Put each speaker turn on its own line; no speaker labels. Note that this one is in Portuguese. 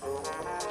Música